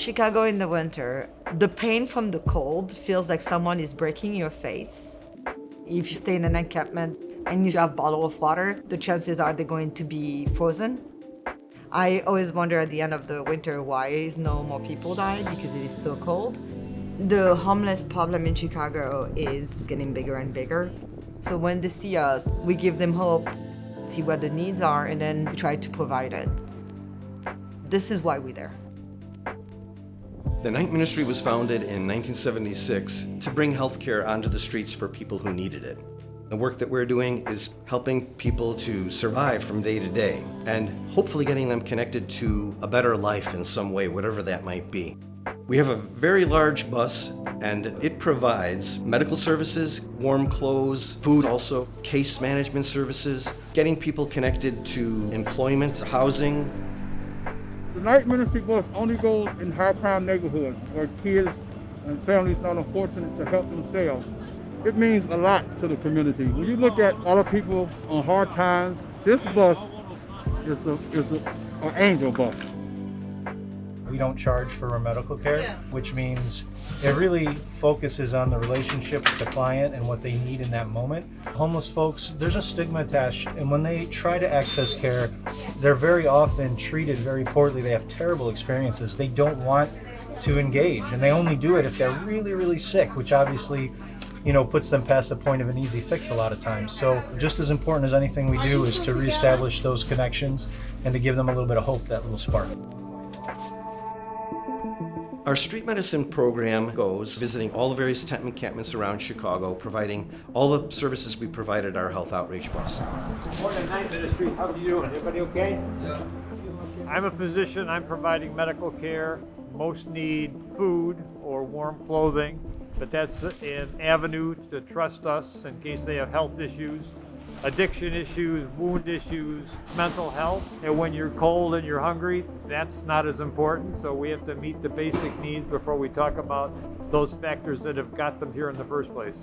Chicago in the winter, the pain from the cold feels like someone is breaking your face. If you stay in an encampment and you have a bottle of water, the chances are they're going to be frozen. I always wonder at the end of the winter why is no more people die because it is so cold. The homeless problem in Chicago is getting bigger and bigger. So when they see us, we give them hope, see what the needs are, and then we try to provide it. This is why we're there. The Night Ministry was founded in 1976 to bring healthcare onto the streets for people who needed it. The work that we're doing is helping people to survive from day to day and hopefully getting them connected to a better life in some way, whatever that might be. We have a very large bus and it provides medical services, warm clothes, food also, case management services, getting people connected to employment, housing, the night ministry bus only goes in high crime neighborhoods where kids and families not unfortunate to help themselves. It means a lot to the community. When you look at other people on hard times, this bus is a is a, an angel bus. We don't charge for our medical care, which means it really focuses on the relationship with the client and what they need in that moment. Homeless folks, there's a stigma attached, and when they try to access care, they're very often treated very poorly. They have terrible experiences. They don't want to engage, and they only do it if they're really, really sick, which obviously you know, puts them past the point of an easy fix a lot of times. So just as important as anything we do is to reestablish those connections and to give them a little bit of hope, that little spark. Our street medicine program goes visiting all the various tent encampments around Chicago, providing all the services we provide at our health outreach bus. Morning, Night Ministry. How are you doing? Everybody okay? Yeah. I'm a physician. I'm providing medical care. Most need food or warm clothing, but that's an avenue to trust us in case they have health issues addiction issues, wound issues, mental health. And when you're cold and you're hungry, that's not as important. So we have to meet the basic needs before we talk about those factors that have got them here in the first place.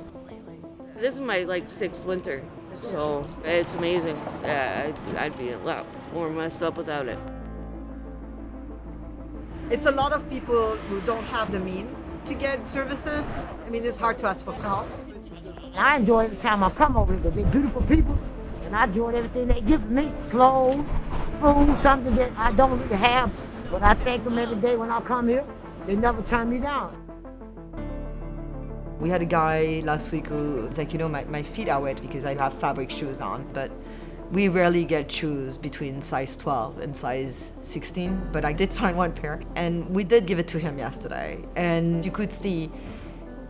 This is my like sixth winter, so it's amazing. Yeah, I'd, I'd be a lot more messed up without it. It's a lot of people who don't have the means to get services. I mean, it's hard to ask for help. I enjoy every time I come over here. They're beautiful people, and I enjoy everything they give me. Clothes, food, something that I don't really have, but I thank them every day when I come here. They never turn me down. We had a guy last week who was like, you know, my, my feet are wet because I have fabric shoes on, but we rarely get shoes between size 12 and size 16, but I did find one pair, and we did give it to him yesterday. And you could see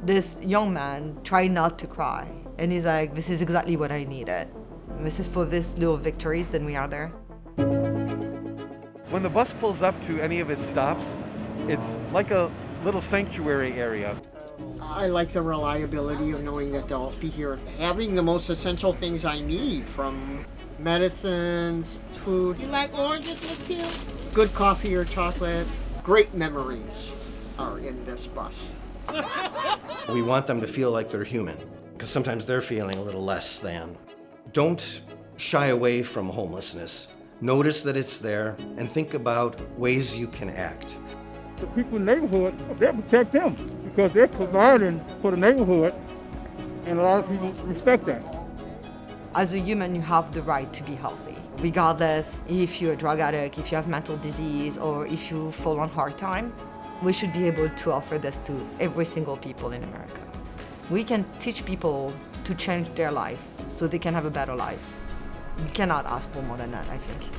this young man try not to cry. And he's like, this is exactly what I needed. This is for this little victories, and we are there. When the bus pulls up to any of its stops, it's like a little sanctuary area. I like the reliability of knowing that they'll be here. Having the most essential things I need from medicines, food. You like oranges, Miss Kim? Good coffee or chocolate. Great memories are in this bus. We want them to feel like they're human, because sometimes they're feeling a little less than. Don't shy away from homelessness. Notice that it's there and think about ways you can act. The people in the neighborhood, they protect them because they're providing for the neighborhood and a lot of people respect that. As a human, you have the right to be healthy, regardless if you're a drug addict, if you have mental disease, or if you fall on hard time. We should be able to offer this to every single people in America. We can teach people to change their life so they can have a better life. You cannot ask for more than that, I think.